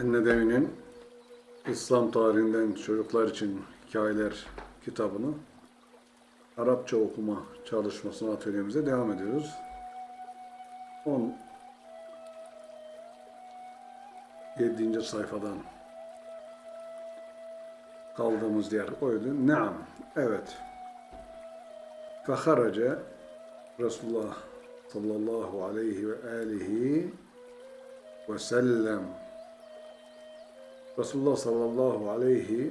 Ennedevi'nin İslam tarihinden çocuklar için hikayeler kitabını Arapça okuma çalışmasına atölyemize devam ediyoruz. 17. sayfadan kaldığımız yer oydu. Naam, evet. Feharace Resulullah sallallahu aleyhi ve alihi ve sellem Resulullah sallallahu aleyhi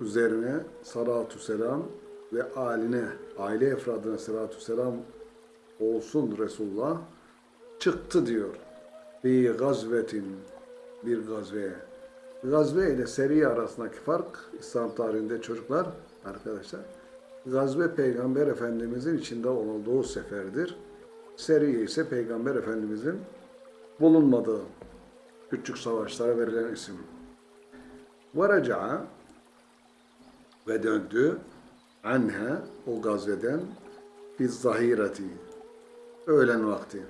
üzerine salatu selam ve aline, aile efradına salatu selam olsun Resulullah çıktı diyor. Fi gazvetin bir gazveye. Gazve ile seri arasındaki fark İslam tarihinde çocuklar arkadaşlar. Gazve Peygamber Efendimizin içinde olduğu seferdir. Seriye ise Peygamber Efendimizin bulunmadığı küçük savaşlara verilen isim. Varaca'a ve döndü anha o gazveden biz zahireti öğlen vakti.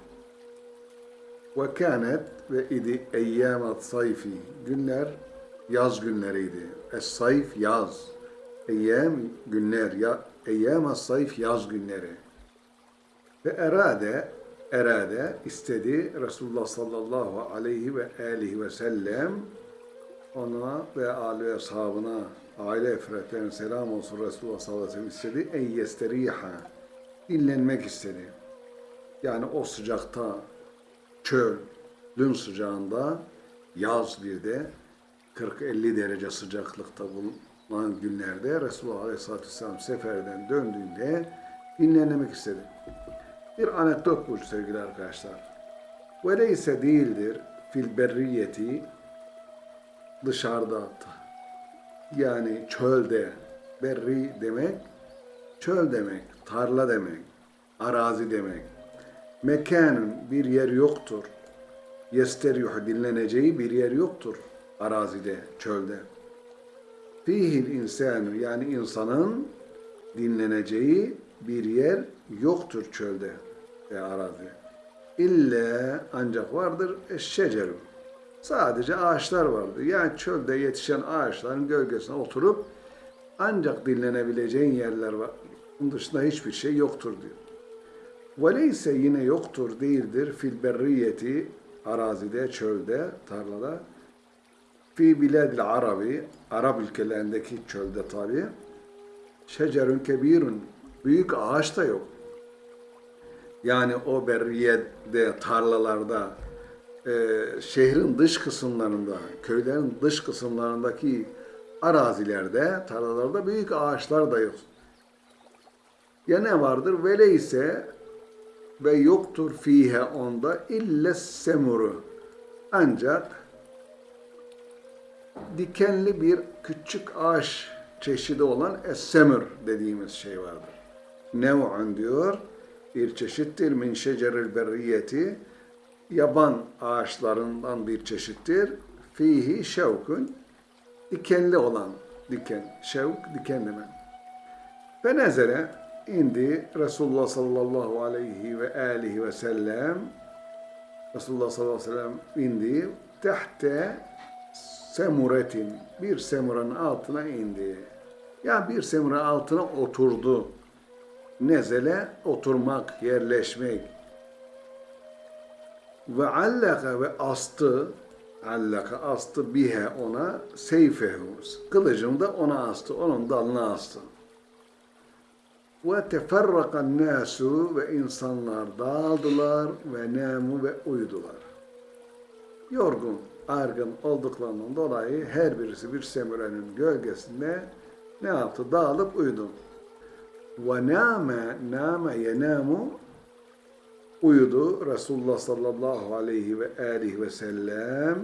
Ve kânet ve idi eyyâmat sayfi günler yaz günleriydi. Es sayf yaz. Eyyam günler ya eyyâmat sayf yaz günleri. Ve erade erade istedi Resulullah sallallahu aleyhi ve aleyhi ve sellem ona ve âli ve ashabına aile efretlerine selam olsun Resulullah sallallahu aleyhi ve sellem istedi. En yesteriha dinlenmek istedi. Yani o sıcakta çölün sıcağında yaz bir de 40-50 derece sıcaklıkta bulunan günlerde Resulullah Aleyhisselatü Vesselam seferden döndüğünde dinlenmek istedi. Bir anekdot bu sevgili arkadaşlar. Veleyse değildir fil berriyeti dışarıda yani çölde berri demek çöl demek, tarla demek, arazi demek. Mekanın bir yer yoktur. Yesteryuh dinleneceği bir yer yoktur arazide, çölde. Fihil insanu yani insanın dinleneceği bir yer yoktur çölde ve arazi. İlle ancak vardır eşşeceru. Sadece ağaçlar vardır. Yani çölde yetişen ağaçların gölgesine oturup ancak dinlenebileceğin yerler var. Bunun dışında hiçbir şey yoktur diyor. Veleyse yine yoktur değildir fil berriyeti arazide, çölde, tarlada fi biladil arabi Arap ülkelerindeki çölde tabi şecerün kebirun büyük ağaç da yok. Yani o berriyede, tarlalarda, e, şehrin dış kısımlarında, köylerin dış kısımlarındaki arazilerde, tarlalarda büyük ağaçlar da yok. Ya ne vardır? Vele ise ve yoktur fihe onda ille semuru. Ancak dikenli bir küçük ağaç çeşidi olan essemür dediğimiz şey vardır. Nev'un diyor, bir çeşittir min şeceril berriyeti, yaban ağaçlarından bir çeşittir. Fihi şevkun, dikenli olan diken, şevk diken demek. Ve nezere indi Resulullah sallallahu aleyhi ve aleyhi ve sellem Resulullah sallallahu aleyhi ve sellem indi tehte semuretin bir semuranın altına indi. Yani bir semuranın altına oturdu. Nezele oturmak, yerleşmek. Ve allaka ve astı allaka astı bihe ona seyfehu. Kılıcını da ona astı. Onun dalına astı. Ve teferrakan nasu ve insanlar dağıldılar ve namu ve uyudular. Yorgun, argın olduklarından dolayı her birisi bir semürenin gölgesinde ne yaptı? Dağılıp uyudu. Ve nâme, nâme uyudu Resulullah sallallahu aleyhi ve aleyhi ve sellem.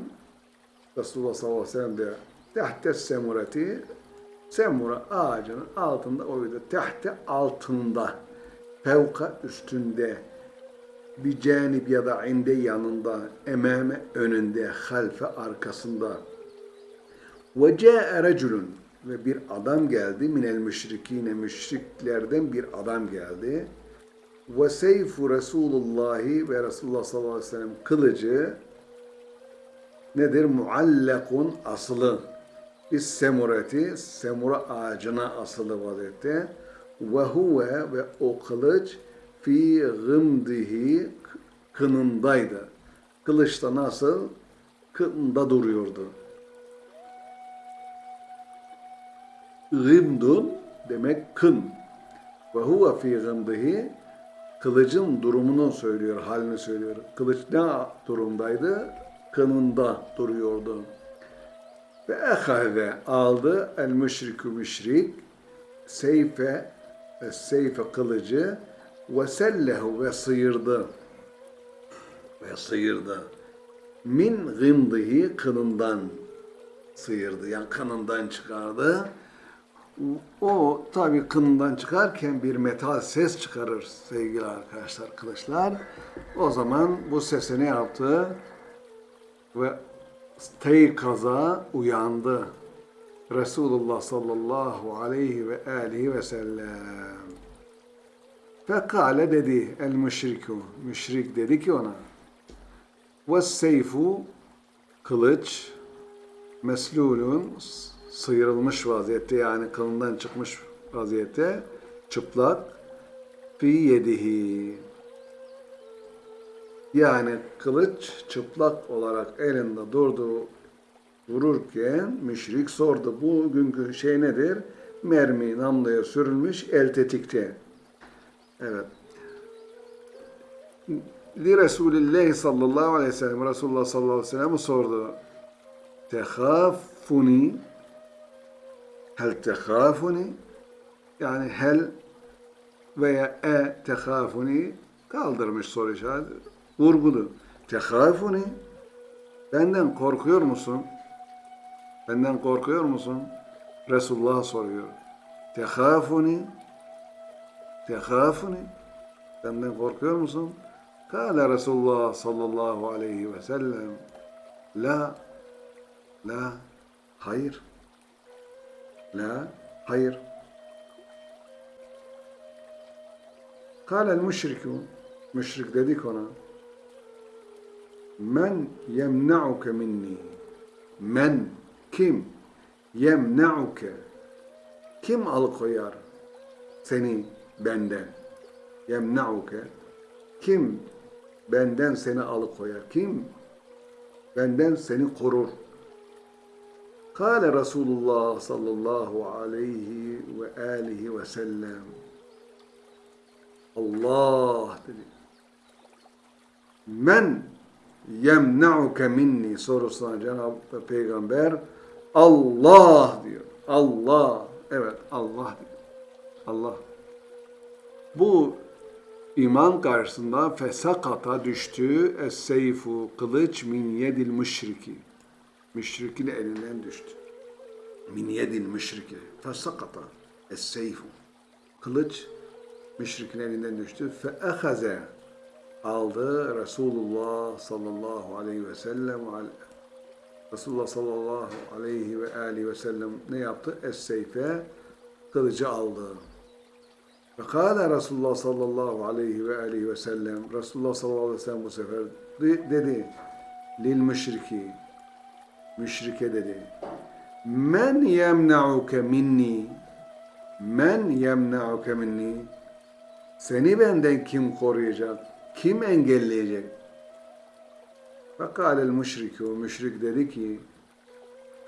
Resulullah sallallahu aleyhi ve sellem de tehte semureti. Semura ağacının altında uyudu. Tehte altında fevka üstünde bir canip ya da inde yanında emame önünde halfe arkasında. Ve ca'e ve bir adam geldi minel müşrikine müşriklerden bir adam geldi ve seyfu Resulullahi ve Resulullah sallallahu aleyhi ve sellem kılıcı nedir? Muallakun asılı. Biz semureti, semura ağacına asılı vaziyette. Ve huve ve o kılıç fi gımdihi kınındaydı. Kılıçta nasıl? Kınında duruyordu. Gımdun demek kın. Ve huve fi gımdihi kılıcın durumunu söylüyor, halini söylüyor. Kılıç ne durumdaydı? Kınında duruyordu. Ve ehave aldı el müşrikü müşrik seyfe e, seyfe kılıcı ve sellehu ve sıyırdı ve sıyırdı. Min gımdihi kınından sıyırdı. Yani kanından çıkardı. O tabi kınından çıkarken bir metal ses çıkarır sevgili arkadaşlar kılıçlar. O zaman bu sesi ne yaptı? Ve kaza uyandı. Resulullah sallallahu aleyhi ve aleyhi ve sellem. Fekale dedi el müşriku. Müşrik dedi ki ona. Ve seyfu kılıç meslulun sıyrılmış vaziyette yani kılından çıkmış vaziyette çıplak fi yedihi yani kılıç çıplak olarak elinde durdu dururken müşrik sordu. Bugünkü şey nedir? Mermi namluya sürülmüş el tetikte. Evet. Li Resulillah sallallahu aleyhi ve sellem Resulullah sallallahu aleyhi ve sellem sordu. Tehafuni hel tehafuni yani hel veya e tehafuni kaldırmış soru işareti. Vurgulu. Tehafuni benden korkuyor musun? Benden korkuyor musun? Resulullah soruyor. Tehafuni Tehafuni Benden korkuyor musun? Kale Resulullah sallallahu aleyhi ve sellem La La Hayır La Hayır. Kale müşriku Müşrik dedik ona Men yemna'uke minni Men kim? Yemna'uke. Kim alıkoyar seni benden? Yemna'uke. Kim benden seni alıkoyar? Kim? Benden seni korur Kale Resulullah sallallahu aleyhi ve alihi ve sellem Allah dedi. Men yemna'uke minni sorusuna Cenab-ı Peygamber Allah diyor. Allah. Evet Allah diyor. Allah. Bu iman karşısında fesakata düştü es-seyfu kılıç min yedil müşriki. Müşrikin elinden düştü. Min yedil müşriki. Fesakata es-seyfu. Kılıç müşrikin elinden düştü. Fe ehaze aldı Resulullah sallallahu aleyhi ve sellem Resulullah sallallahu aleyhi ve aleyhi ve sellem ne yaptı? Es-seyfe kılıcı aldı. Ve kâle Resulullah sallallahu aleyhi ve aleyhi ve sellem Resulullah sallallahu aleyhi ve sellem bu sefer dedi lil müşriki müşrike dedi men yemna'uke minni men yemna'uke minni seni benden kim koruyacak? Kim engelleyecek? Fakalel müşriku, müşrik dedi ki,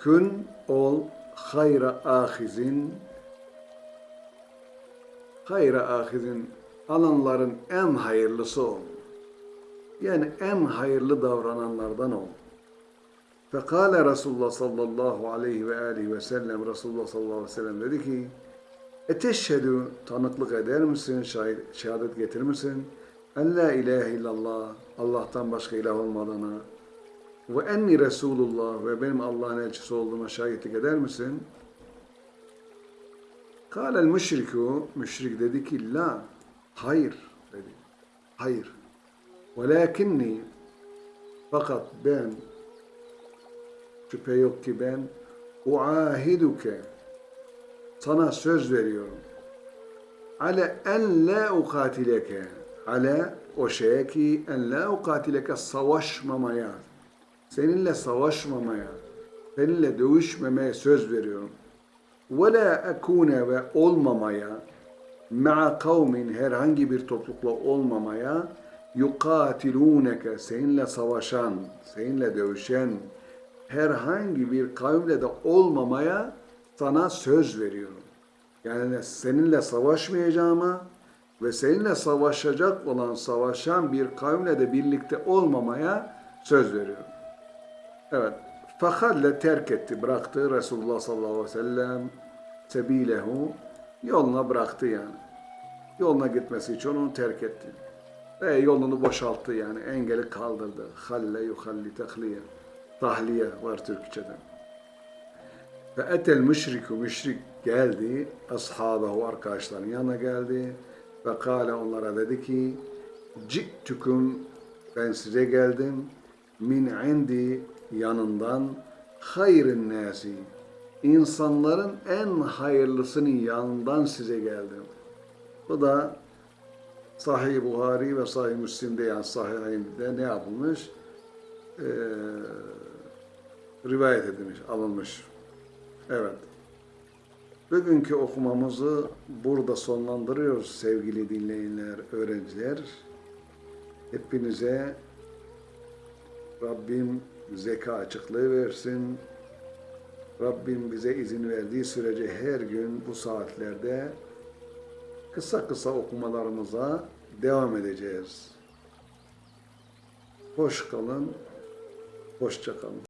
Kün ol hayra ahizin, hayra ahizin, alanların en hayırlısı ol. Yani en hayırlı davrananlardan ol. Fekale Resulullah sallallahu aleyhi ve aleyhi ve sellem, Resulullah sallallahu aleyhi ve sellem dedi ki, Eteşhedü tanıklık eder misin, şahit, şehadet getirir misin? En la ilahe illallah, Allah'tan başka ilah olmadığına ve enni Resulullah ve benim Allah'ın elçisi olduğuma şahitlik eder misin? Kâlel müşriku, müşrik dedi ki la, hayır dedi. Hayır. Velakinni, fakat ben, şüphe yok ki ben, uahiduke, sana söz veriyorum. Ale en la ukatileke. Ale o şeye ki en la ukatileke savaşmamaya. seninle savaşmamaya, seninle dövüşmemeye söz veriyorum. Ve la ekune ve olmamaya, ma'a kavmin herhangi bir toplulukla olmamaya, yukatiluneke seninle savaşan, seninle dövüşen herhangi bir kavimle de olmamaya sana söz veriyorum. Yani seninle savaşmayacağıma ve seninle savaşacak olan savaşan bir kavimle de birlikte olmamaya söz veriyorum. Evet. Fakalle terk etti, bıraktı Resulullah sallallahu aleyhi ve sellem sebilehu yoluna bıraktı yani. Yoluna gitmesi için onu terk etti. Ve yolunu boşalttı yani engeli kaldırdı. Halle yuhalli tahliye. Tahliye var Türkçe'de. Ve etel müşriku müşrik geldi. Ashabahu arkadaşların yanına geldi. Ve kâle onlara dedi ki Ci'tüküm ben size geldim. Min indi yanından hayrın nasi. İnsanların en hayırlısının yanından size geldim. Bu da Sahih Buhari ve Sahih Müslim'de yani Sahih'inde ne yapılmış? Ee, rivayet edilmiş, alınmış. Evet. Bugünkü okumamızı burada sonlandırıyoruz sevgili dinleyenler, öğrenciler. Hepinize Rabbim zeka açıklığı versin. Rabbim bize izin verdiği sürece her gün bu saatlerde kısa kısa okumalarımıza devam edeceğiz. Hoş kalın, hoşça kalın.